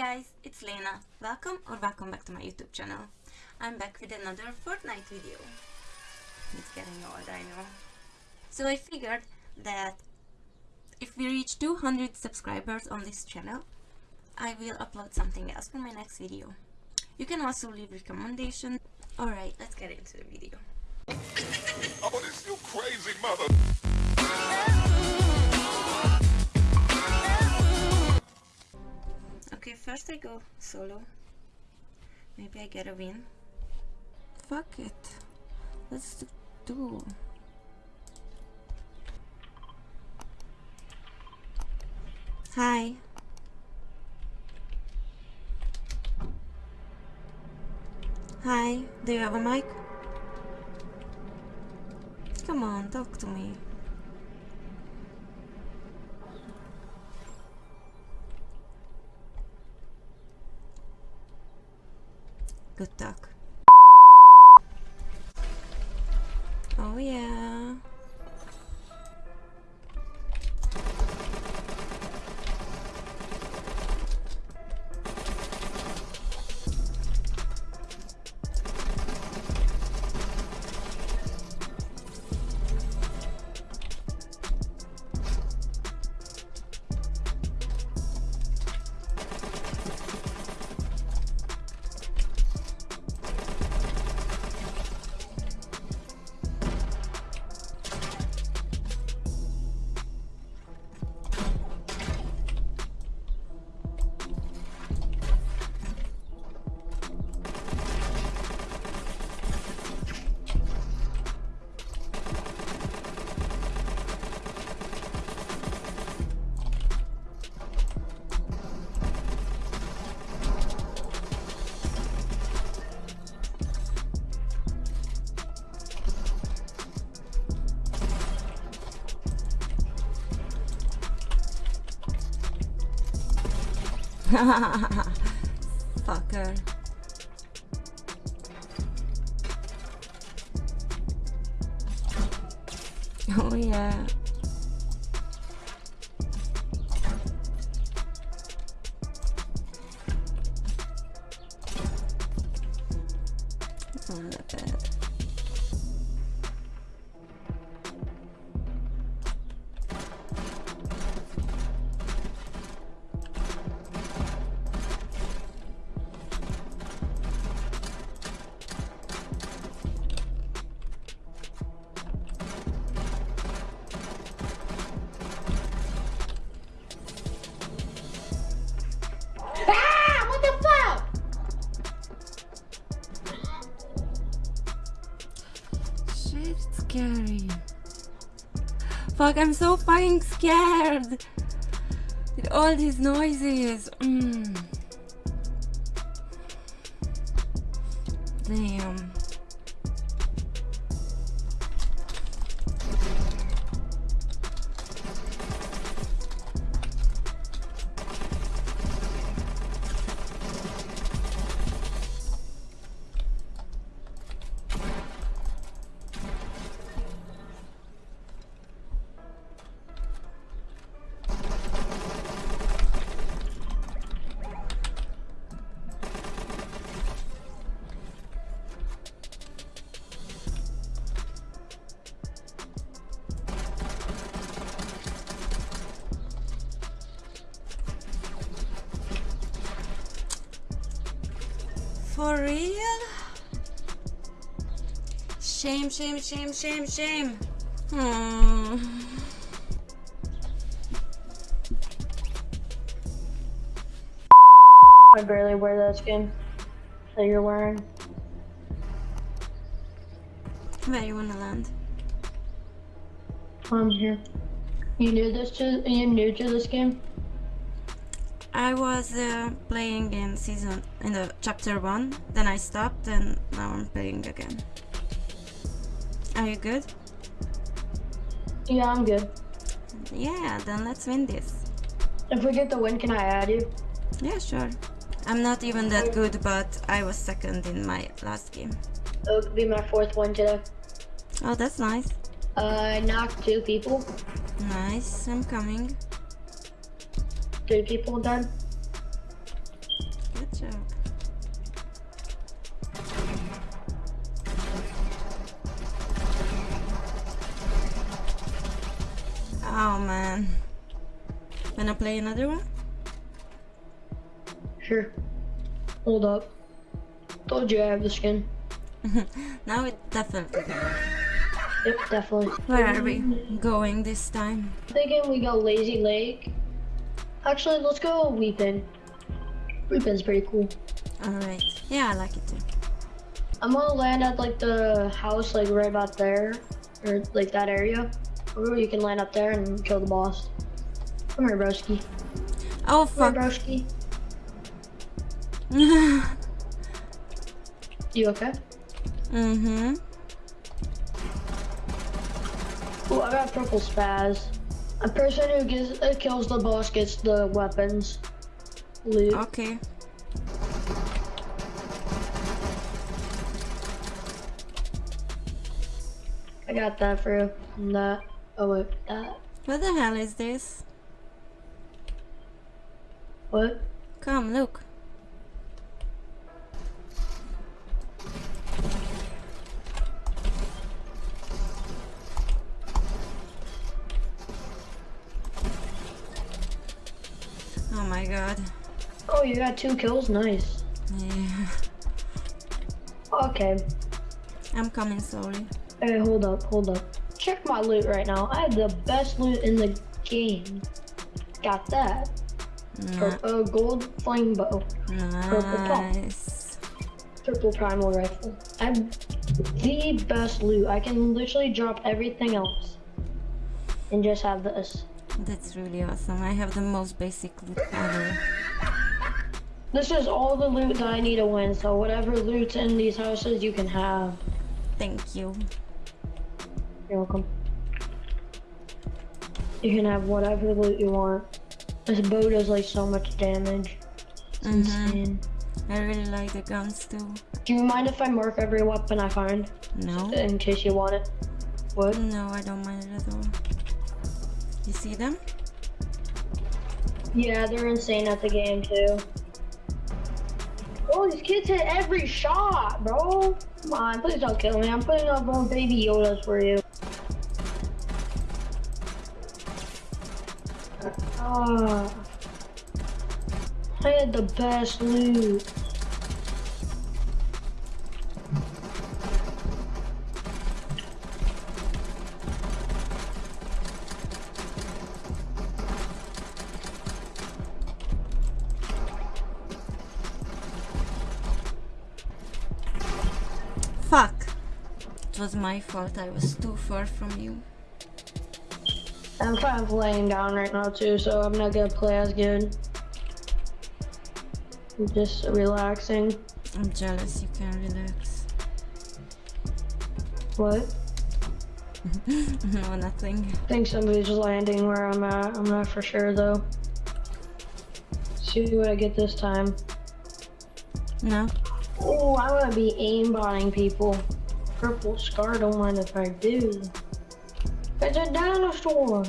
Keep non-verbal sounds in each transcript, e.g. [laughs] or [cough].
guys, it's Lena. Welcome or welcome back to my YouTube channel. I'm back with another Fortnite video. It's getting old, I know. So I figured that if we reach 200 subscribers on this channel, I will upload something else for my next video. You can also leave recommendations. Alright, let's get into the video. [laughs] Oh, this you crazy mother. Go solo. Maybe I get a win. Fuck it. Let's do. Hi. Hi, do you have a mic? Come on, talk to me. Good talk. Oh yeah. [laughs] Fucker. Oh yeah. Not that Fuck, I'm so fucking scared. With all these noises. Mm. Damn. For real? Shame, shame, shame, shame, shame. Hmm. I barely wear that skin that you're wearing. Where you wanna land? I'm here. You new this to you new to this game? I was uh, playing in season in the chapter one, then I stopped, and now I'm playing again. Are you good? Yeah, I'm good. Yeah, then let's win this. If we get the win, can I add you? Yeah, sure. I'm not even that good, but I was second in my last game. It would be my fourth one today. Oh, that's nice. Uh, I knocked two people. Nice, I'm coming three people done. Good job. Oh man. Wanna play another one? Sure. Hold up. Told you I have the skin. [laughs] now it definitely Yep, definitely. Where are we going this time? Thinking we go Lazy Lake Actually, let's go Weepin. Weepin's pretty cool. Alright. Yeah, I like it too. I'm gonna land at like the house, like right about there, or like that area. Or you can land up there and kill the boss. Come here, broski. Oh Come fuck. here, broski. [laughs] You okay? mm-hmm. Oh, I got purple spaz. A person who gets uh, kills the boss gets the weapons. Loot. Okay. I got that for you. That. Oh wait, that. What the hell is this? What? Come, look. You got two kills. Nice. Yeah. Okay. I'm coming slowly. Hey, hold up, hold up. Check my loot right now. I have the best loot in the game. Got that. Nah, Pur- uh, gold flame bow. nice. Purple primal rifle. I have the best loot. I can literally drop everything else. And just have this. That's really awesome. I have the most basic loot ever. This is all the loot that I need to win, so whatever loot's in these houses you can have. Thank you. You're welcome. You can have whatever loot you want. This bow does like so much damage. It's Mhm. insane. I really like the guns too. Do you mind if I mark every weapon I find? No? In case you want it. What? No, I don't mind it at all. You see them? Yeah, they're insane at the game too. Oh, these kids hit every shot, bro. Come on, please don't kill me. I'm putting up on baby Yodas for you. Ah. I had the best loot. Was my fault. I was too far from you. I'm kind of laying down right now too, so I'm not gonna play as good. I'm just relaxing. I'm jealous. You can relax. What? no, [laughs] oh, nothing. I think somebody's landing where I'm at. I'm not for sure though. See what I get this time. No? Oh, I'm gonna be aimbotting people. Purple scar, don't mind if I do. It's a dinosaur.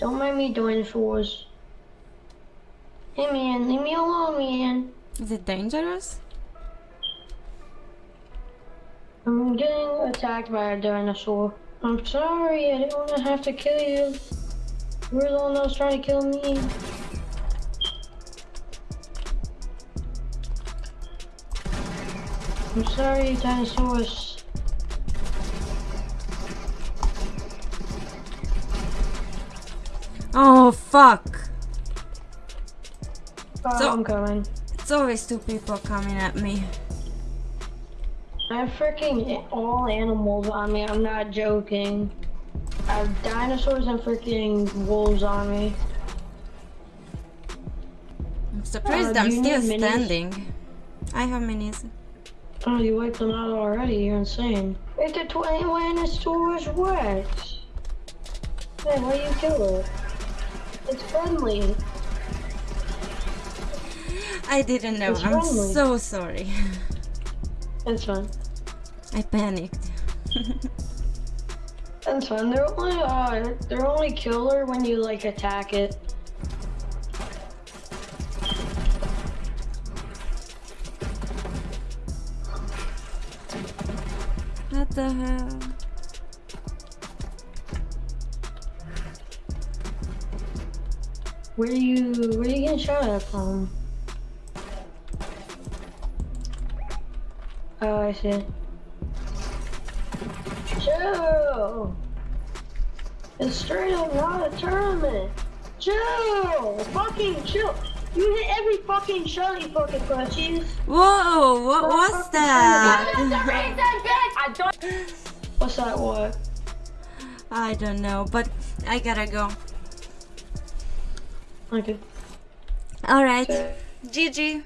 Don't mind me, dinosaurs. Hey man, leave me alone, man. Is it dangerous? I'm getting attacked by a dinosaur. I'm sorry, I didn't want to have to kill you. You were the one that was trying to kill me. I'm sorry, dinosaurs. Oh, fuck! Oh, So- I'm coming. It's always two people coming at me. I have freaking all animals on me. I'm not joking. I have dinosaurs and freaking wolves on me. I'm surprised Uh, I'm still standing. I have minis. Oh, you wiped them out already. You're insane. It's a Tyrannosaurus Rex. Hey, why are you kill it? It's friendly. I didn't know. It's I'm friendly. so sorry. [laughs] It's fine. I panicked. It's fine. They're only uh, they're only killer when you like attack it. The hell? Where you where you getting shot at from? Oh I see. Chill. It's straight up not a tournament! Chill. Fucking chill! You hit every fucking shot, you fucking crutches! Whoa! What was that? What's that? What? I don't know, but I gotta go. Okay. Alright, GG.